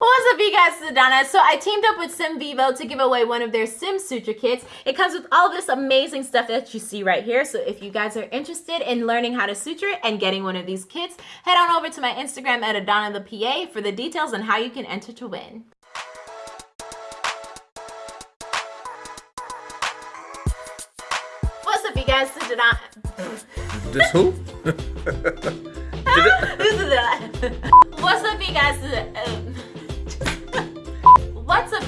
What's up you guys, it's Adana. So I teamed up with SimVivo to give away one of their Sim Suture kits. It comes with all this amazing stuff that you see right here. So if you guys are interested in learning how to suture and getting one of these kits, head on over to my Instagram at Adana the PA for the details on how you can enter to win. What's up you guys, it's Adana. This who? What's up you guys? Uh,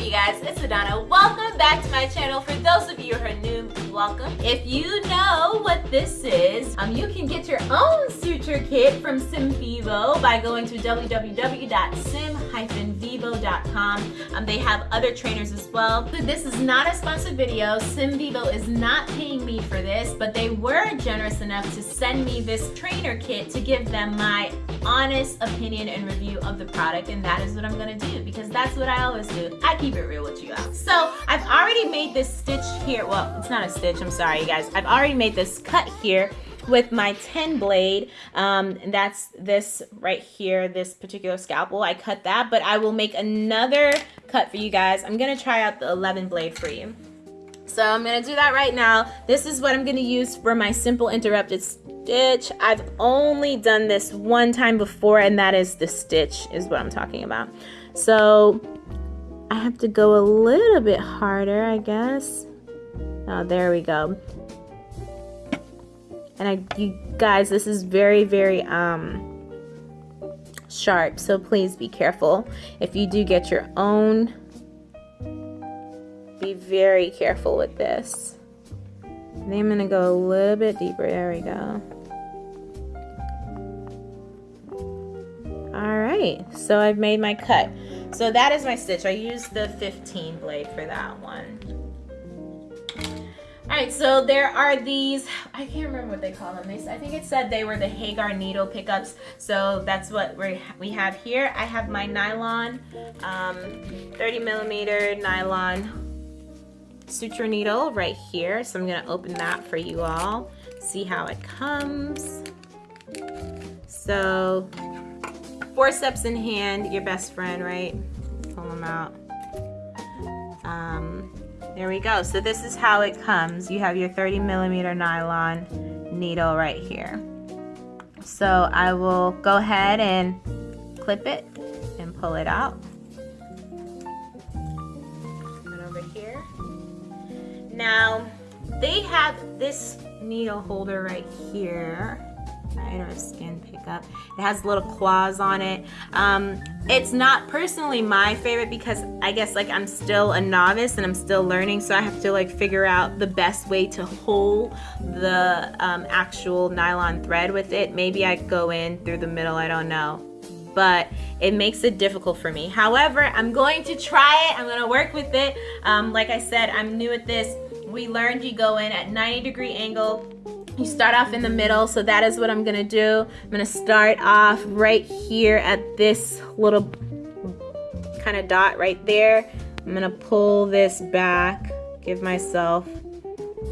Up you guys, it's Adana. Welcome back to my channel. For those of you who are new, welcome. If you know what this is, um, you can get your own suture kit from SimVivo by going to www.sim-vivo.com. Um, they have other trainers as well. This is not a sponsored video. SimVivo is not paying me for this, but they were generous enough to send me this trainer kit to give them my honest opinion and review of the product and that is what I'm gonna do because that's what I always do. I keep it real with you guys. So I've already made this stitch here. Well, it's not a stitch, I'm sorry you guys. I've already made this cut here with my 10 blade. Um, and that's this right here, this particular scalpel. I cut that, but I will make another cut for you guys. I'm gonna try out the 11 blade for you. So I'm gonna do that right now. This is what I'm gonna use for my simple interrupted stitch. I've only done this one time before and that is the stitch is what I'm talking about. So I have to go a little bit harder, I guess. Oh, there we go. And I, you guys, this is very, very um, sharp, so please be careful. If you do get your own, very careful with this. And I'm gonna go a little bit deeper. There we go. All right, so I've made my cut. So that is my stitch. I used the 15 blade for that one. All right, so there are these, I can't remember what they call them. They, I think it said they were the Hagar needle pickups. So that's what we we have here. I have my nylon, um, 30 millimeter nylon suture needle right here. So I'm gonna open that for you all. See how it comes. So forceps in hand, your best friend, right? Pull them out. Um, there we go. So this is how it comes. You have your 30 millimeter nylon needle right here. So I will go ahead and clip it and pull it out. Now, they have this needle holder right here. Right or skin pickup it has little claws on it. Um, it's not personally my favorite because I guess like I'm still a novice and I'm still learning so I have to like figure out the best way to hold the um, actual nylon thread with it. Maybe I go in through the middle I don't know. But it makes it difficult for me. However I'm going to try it. I'm gonna work with it. Um, like I said I'm new at this we learned you go in at 90 degree angle. You start off in the middle so that is what I'm gonna do. I'm gonna start off right here at this little kind of dot right there. I'm gonna pull this back give myself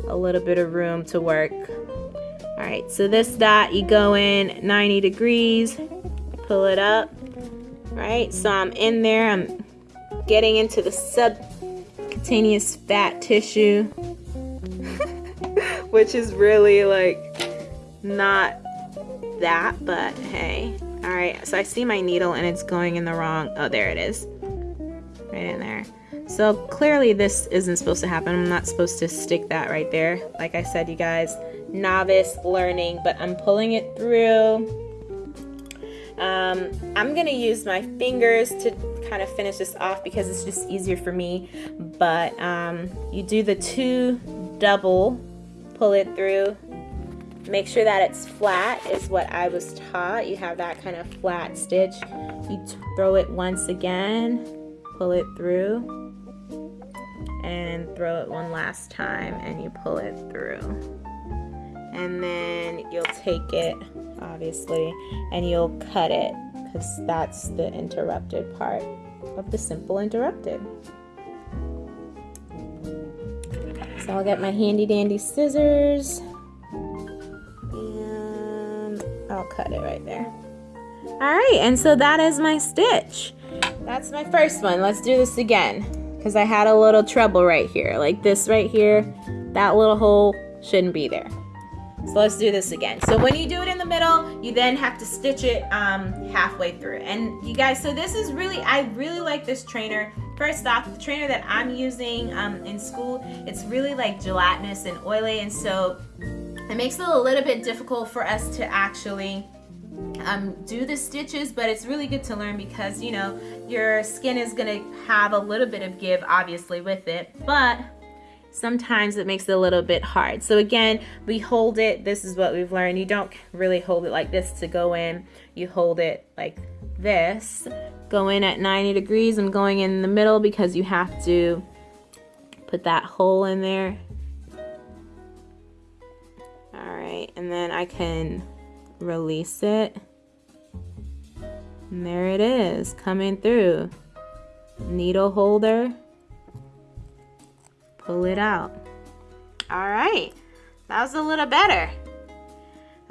a little bit of room to work. All right so this dot you go in 90 degrees pull it up right? So I'm in there I'm getting into the subcutaneous fat tissue which is really like not that, but hey. All right, so I see my needle and it's going in the wrong, oh, there it is. Right in there. So clearly this isn't supposed to happen. I'm not supposed to stick that right there. Like I said, you guys, novice learning, but I'm pulling it through. Um, I'm gonna use my fingers to kind of finish this off because it's just easier for me. But um, you do the two double pull it through. Make sure that it's flat is what I was taught. You have that kind of flat stitch. You throw it once again, pull it through, and throw it one last time and you pull it through. And then you'll take it, obviously, and you'll cut it because that's the interrupted part of the simple interrupted. So I'll get my handy dandy scissors and I'll cut it right there. All right, and so that is my stitch. that's my first one. Let's do this again. Because I had a little trouble right here. Like this right here. That little hole shouldn't be there. So let's do this again. So when you do it in the middle, you then have to stitch it um, halfway through. And you guys, so this is really, I really like this trainer. First off, the trainer that I'm using um, in school, it's really like gelatinous and oily. And so it makes it a little bit difficult for us to actually um, do the stitches, but it's really good to learn because, you know, your skin is going to have a little bit of give, obviously, with it, but sometimes it makes it a little bit hard. So again, we hold it, this is what we've learned. You don't really hold it like this to go in. You hold it like this. Go in at 90 degrees. I'm going in the middle because you have to put that hole in there. All right, and then I can release it. And there it is, coming through. Needle holder. Pull it out. All right, that was a little better.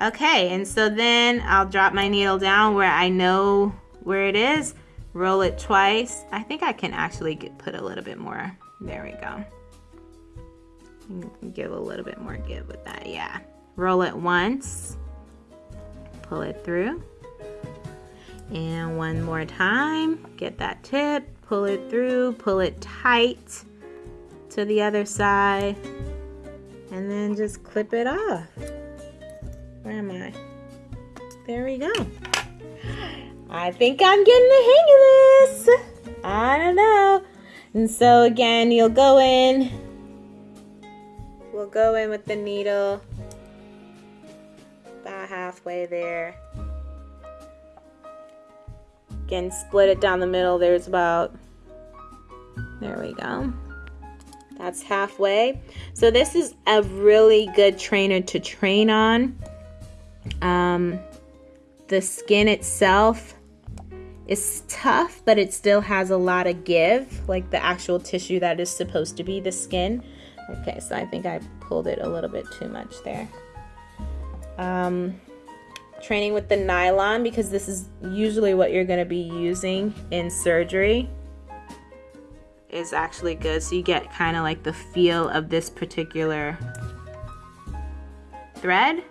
Okay, and so then I'll drop my needle down where I know where it is, roll it twice. I think I can actually get, put a little bit more. There we go. Give a little bit more give with that, yeah. Roll it once, pull it through. And one more time, get that tip, pull it through, pull it tight to the other side, and then just clip it off. Where am I? There we go. I think I'm getting the hang of this. I don't know. And so again, you'll go in. We'll go in with the needle about halfway there. Again, split it down the middle. There's about, there we go. That's halfway. So this is a really good trainer to train on. Um, the skin itself is tough, but it still has a lot of give, like the actual tissue that is supposed to be the skin. Okay, so I think I pulled it a little bit too much there. Um, training with the nylon because this is usually what you're going to be using in surgery is actually good. So you get kind of like the feel of this particular thread.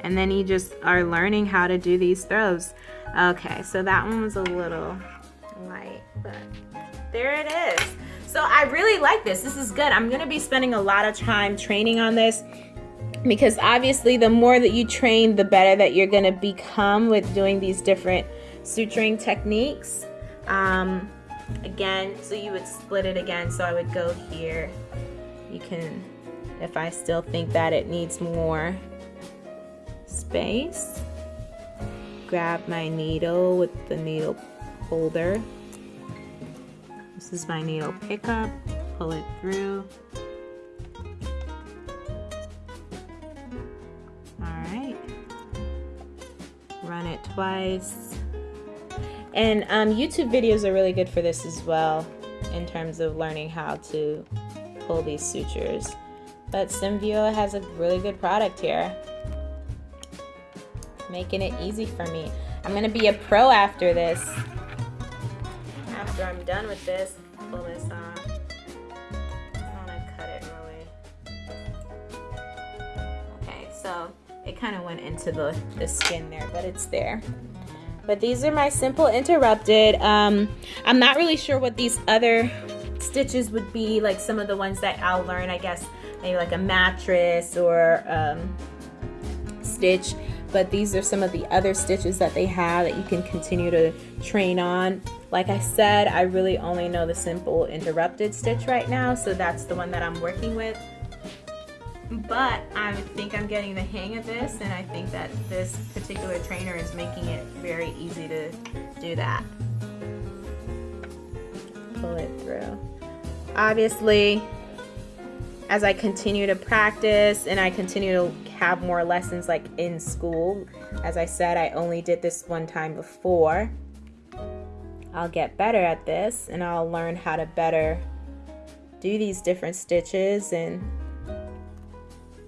And then you just are learning how to do these throws. Okay so that one was a little light but there it is. So I really like this. This is good. I'm gonna be spending a lot of time training on this because obviously the more that you train the better that you're going to become with doing these different suturing techniques. Um, again so you would split it again so I would go here. You can if I still think that it needs more space grab my needle with the needle holder. This is my needle pickup pull it through. All right. Run it twice. And um, YouTube videos are really good for this as well in terms of learning how to pull these sutures. But SimVivo has a really good product here. Making it easy for me. I'm to be a pro after this. After I'm done with this, pull this off. I want to cut it really. Okay, so it kind of went into the, the skin there, but it's there. But these are my simple interrupted. Um, I'm not really sure what these other stitches would be, like some of the ones that I'll learn, I guess, maybe like a mattress or um, stitch. But these are some of the other stitches that they have that you can continue to train on. Like I said, I really only know the simple interrupted stitch right now, so that's the one that I'm working with but I think I'm getting the hang of this and I think that this particular trainer is making it very easy to do that. Pull it through. Obviously, as I continue to practice and I continue to have more lessons like in school, as I said, I only did this one time before. I'll get better at this and I'll learn how to better do these different stitches and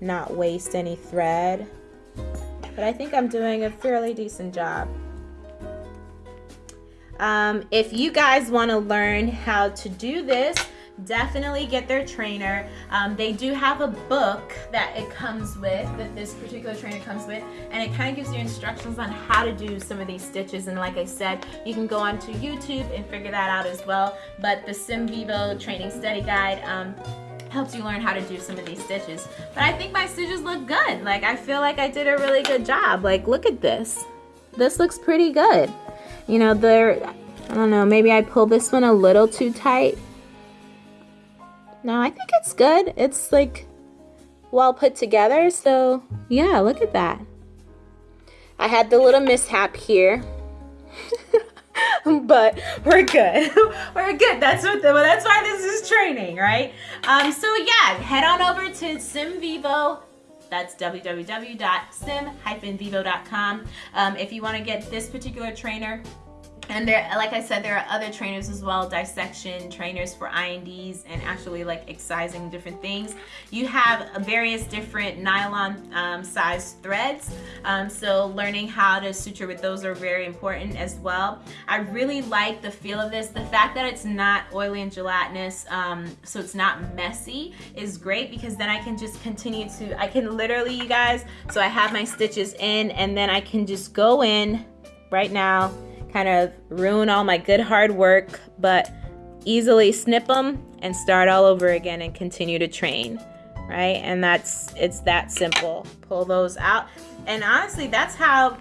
not waste any thread. But I think I'm doing a fairly decent job. Um, if you guys want to learn how to do this, definitely get their trainer. Um, they do have a book that it comes with, that this particular trainer comes with, and it kind of gives you instructions on how to do some of these stitches. And like I said, you can go onto YouTube and figure that out as well. But the SimVivo Training Study Guide um, helps you learn how to do some of these stitches. But I think my stitches look good. Like I feel like I did a really good job. Like look at this. This looks pretty good. You know, there, I don't know, maybe I pulled this one a little too tight no, I think it's good. It's like well put together. So yeah, look at that. I had the little mishap here. but we're good. we're good. That's what the, well, that's why this is training, right? Um, so yeah, head on over to SimVivo. That's www.sim-vivo.com. Um, if you want to get this particular trainer, and there, like I said, there are other trainers as well, dissection trainers for I&Ds and actually like excising different things. You have various different nylon um, size threads. Um, so learning how to suture with those are very important as well. I really like the feel of this. The fact that it's not oily and gelatinous, um, so it's not messy is great because then I can just continue to, I can literally, you guys, so I have my stitches in and then I can just go in right now kind of ruin all my good hard work, but easily snip them and start all over again and continue to train, right? And that's, it's that simple. Pull those out. And honestly, that's how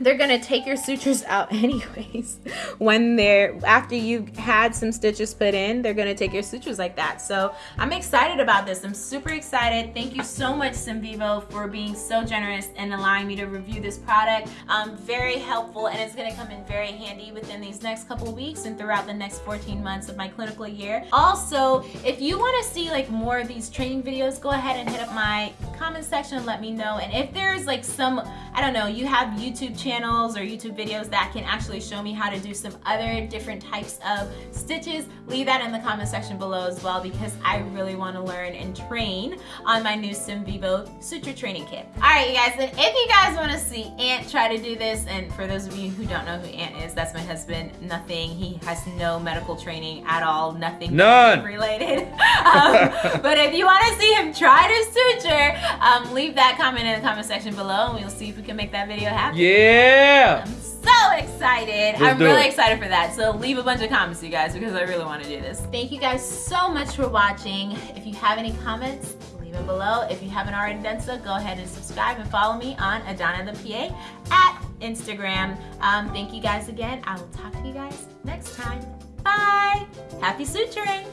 they're gonna take your sutures out anyways. When they're after you had some stitches put in they're gonna take your sutures like that. So I'm excited about this. I'm super excited. Thank you so much SimVivo for being so generous and allowing me to review this product. Um, very helpful and it's gonna come in very handy within these next couple weeks and throughout the next 14 months of my clinical year. Also if you want to see like more of these training videos go ahead and hit up my comment section and let me know. And if there's like some I don't know you have YouTube channels or YouTube videos that can actually show me how to do some other different types of stitches, leave that in the comment section below as well because I really want to learn and train on my new SimVivo suture training kit. Alright you guys, and if you guys want to see Ant try to do this, and for those of you who don't know who Ant is, that's my husband, nothing, he has no medical training at all, nothing None. related. um, but if you want to see him try to suture, um, leave that comment in the comment section below and we'll see if we can make that video happen. Yeah. I'm so excited. Let's I'm really it. excited for that. So leave a bunch of comments, you guys, because I really want to do this. Thank you guys so much for watching. If you have any comments, leave them below. If you haven't already done so, go ahead and subscribe and follow me on Adana the PA at Instagram. Um, thank you guys again. I will talk to you guys next time. Bye. Happy suturing.